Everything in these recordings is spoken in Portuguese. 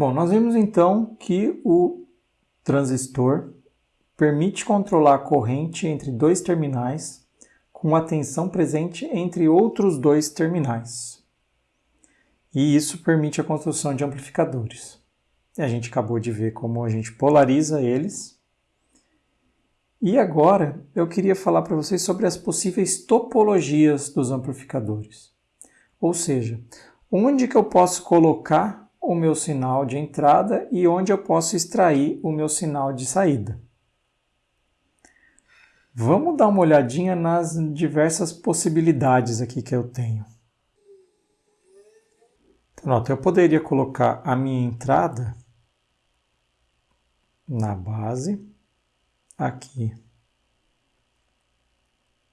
Bom, nós vimos então que o transistor permite controlar a corrente entre dois terminais com a tensão presente entre outros dois terminais. E isso permite a construção de amplificadores. A gente acabou de ver como a gente polariza eles. E agora eu queria falar para vocês sobre as possíveis topologias dos amplificadores. Ou seja, onde que eu posso colocar o meu sinal de entrada e onde eu posso extrair o meu sinal de saída. Vamos dar uma olhadinha nas diversas possibilidades aqui que eu tenho. Pronto, eu poderia colocar a minha entrada na base, aqui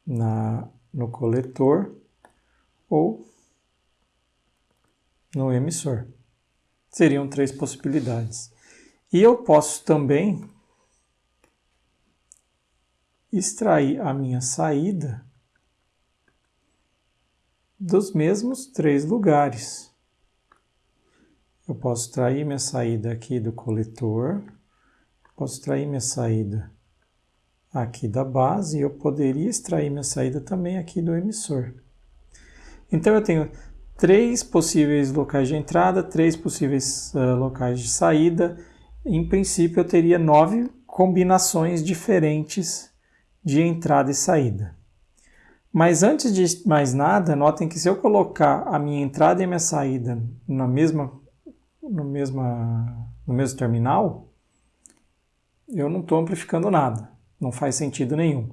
na, no coletor ou no emissor. Seriam três possibilidades. E eu posso também extrair a minha saída dos mesmos três lugares. Eu posso extrair minha saída aqui do coletor, posso extrair minha saída aqui da base e eu poderia extrair minha saída também aqui do emissor. Então eu tenho três possíveis locais de entrada, três possíveis uh, locais de saída. Em princípio, eu teria nove combinações diferentes de entrada e saída. Mas antes de mais nada, notem que se eu colocar a minha entrada e a minha saída na mesma, no, mesma, no mesmo terminal, eu não estou amplificando nada. Não faz sentido nenhum.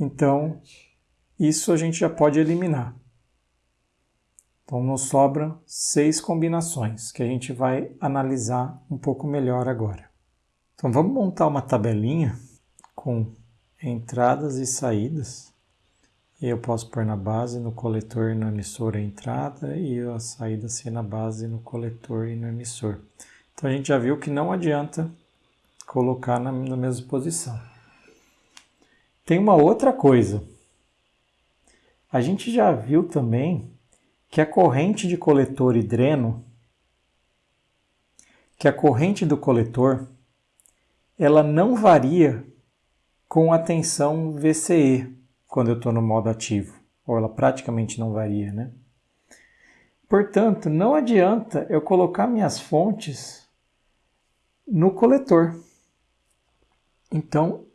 Então, isso a gente já pode eliminar. Então nos sobram seis combinações que a gente vai analisar um pouco melhor agora. Então vamos montar uma tabelinha com entradas e saídas. E eu posso pôr na base, no coletor e no emissor a entrada e a saída ser na base, no coletor e no emissor. Então a gente já viu que não adianta colocar na, na mesma posição. Tem uma outra coisa. A gente já viu também que a corrente de coletor e dreno, que a corrente do coletor, ela não varia com a tensão VCE quando eu estou no modo ativo, ou ela praticamente não varia, né? Portanto, não adianta eu colocar minhas fontes no coletor. Então,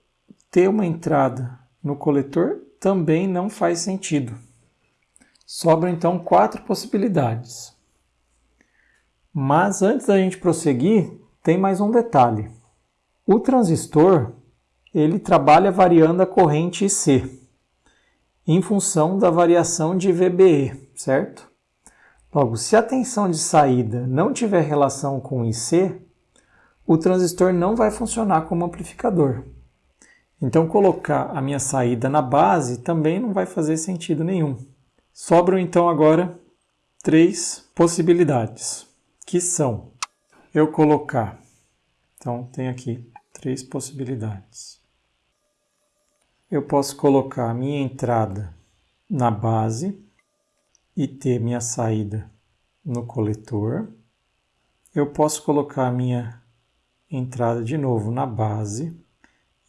ter uma entrada no coletor também não faz sentido. Sobram então quatro possibilidades. Mas antes da gente prosseguir, tem mais um detalhe. O transistor ele trabalha variando a corrente IC em função da variação de VBE, certo? Logo, se a tensão de saída não tiver relação com IC, o transistor não vai funcionar como amplificador. Então, colocar a minha saída na base também não vai fazer sentido nenhum. Sobram então agora três possibilidades, que são eu colocar. Então tem aqui três possibilidades. Eu posso colocar a minha entrada na base e ter minha saída no coletor. Eu posso colocar a minha entrada de novo na base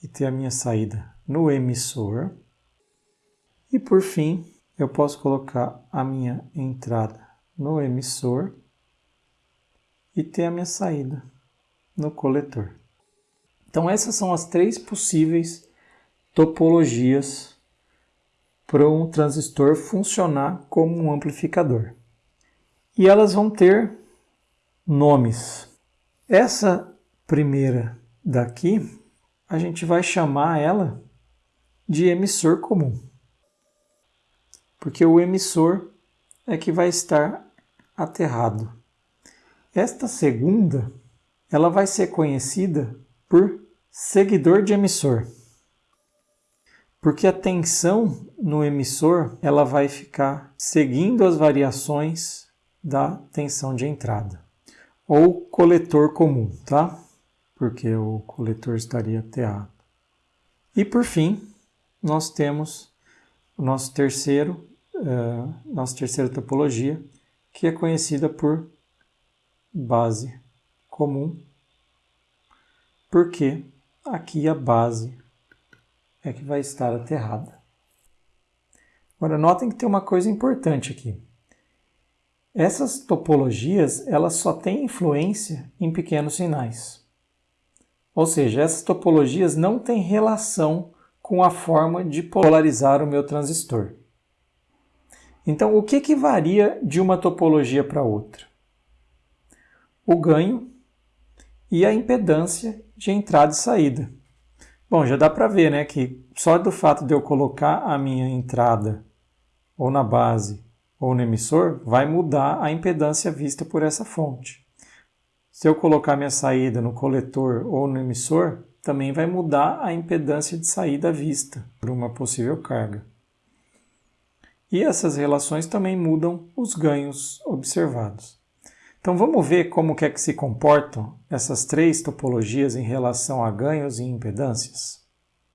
e ter a minha saída no emissor. E por fim, eu posso colocar a minha entrada no emissor e ter a minha saída no coletor. Então essas são as três possíveis topologias para um transistor funcionar como um amplificador. E elas vão ter nomes. Essa primeira daqui, a gente vai chamar ela de emissor comum porque o emissor é que vai estar aterrado. Esta segunda, ela vai ser conhecida por seguidor de emissor. Porque a tensão no emissor, ela vai ficar seguindo as variações da tensão de entrada. Ou coletor comum, tá? Porque o coletor estaria aterrado. E por fim, nós temos o nosso terceiro uh, nossa terceira topologia, que é conhecida por base comum, porque aqui a base é que vai estar aterrada. Agora notem que tem uma coisa importante aqui. Essas topologias elas só têm influência em pequenos sinais. Ou seja, essas topologias não têm relação com a forma de polarizar o meu transistor. Então, o que, que varia de uma topologia para outra? O ganho e a impedância de entrada e saída. Bom, já dá para ver né, que só do fato de eu colocar a minha entrada ou na base ou no emissor, vai mudar a impedância vista por essa fonte. Se eu colocar minha saída no coletor ou no emissor, também vai mudar a impedância de saída vista por uma possível carga. E essas relações também mudam os ganhos observados. Então vamos ver como que é que se comportam essas três topologias em relação a ganhos e impedâncias.